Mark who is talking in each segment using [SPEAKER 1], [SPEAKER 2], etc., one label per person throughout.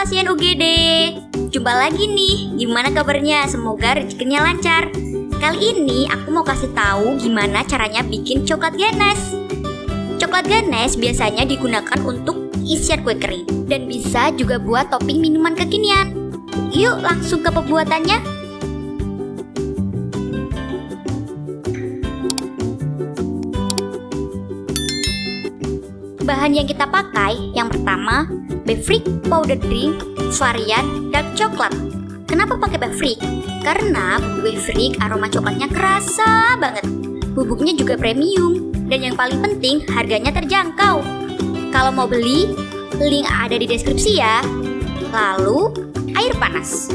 [SPEAKER 1] pasien UGD. Jumpa lagi nih, gimana kabarnya? Semoga rezekinya lancar. Kali ini aku mau kasih tahu gimana caranya bikin coklat ganas. Coklat ganas biasanya digunakan untuk isian kue kering dan bisa juga buat topping minuman kekinian. Yuk langsung ke pembuatannya. Bahan yang kita pakai yang pertama Befric powder drink varian dark coklat. Kenapa pakai Befric? Karena bubuk aroma coklatnya kerasa banget. Bubuknya juga premium dan yang paling penting harganya terjangkau. Kalau mau beli, link ada di deskripsi ya. Lalu, air panas.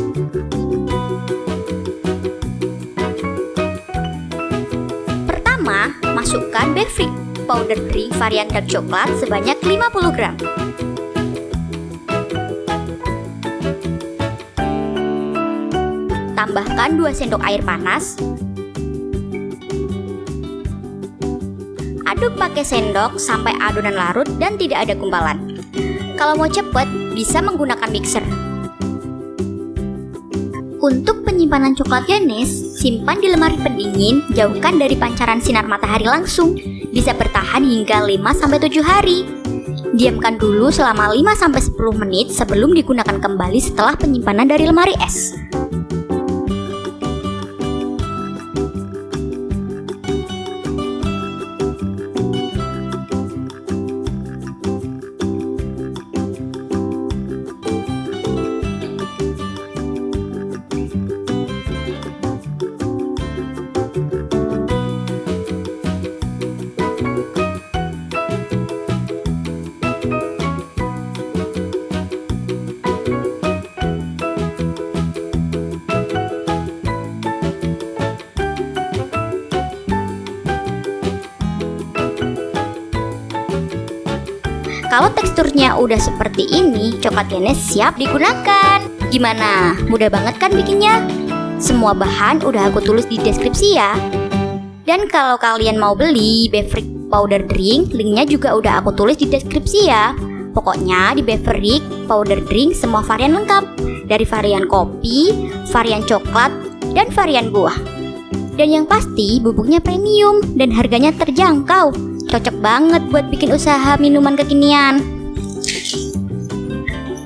[SPEAKER 1] Pertama, masukkan Befric powder drink varian dark coklat sebanyak 50 gram. Tambahkan 2 sendok air panas. Aduk pakai sendok sampai adonan larut dan tidak ada gumpalan. Kalau mau cepat, bisa menggunakan mixer. Untuk penyimpanan coklat Ganes, simpan di lemari pendingin, jauhkan dari pancaran sinar matahari langsung. Bisa bertahan hingga 5-7 hari. Diamkan dulu selama 5-10 menit sebelum digunakan kembali setelah penyimpanan dari lemari es. Kalau teksturnya udah seperti ini, coklat Ganes siap digunakan. Gimana? Mudah banget kan bikinnya? Semua bahan udah aku tulis di deskripsi ya. Dan kalau kalian mau beli Beverick Powder Drink, linknya juga udah aku tulis di deskripsi ya. Pokoknya di Beverick Powder Drink semua varian lengkap. Dari varian kopi, varian coklat, dan varian buah. Dan yang pasti bubuknya premium dan harganya terjangkau. Cocok banget buat bikin usaha minuman kekinian.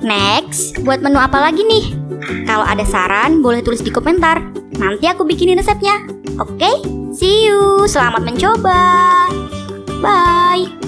[SPEAKER 1] Next, buat menu apa lagi nih? Kalau ada saran, boleh tulis di komentar. Nanti aku bikinin resepnya. Oke, see you. Selamat mencoba. Bye.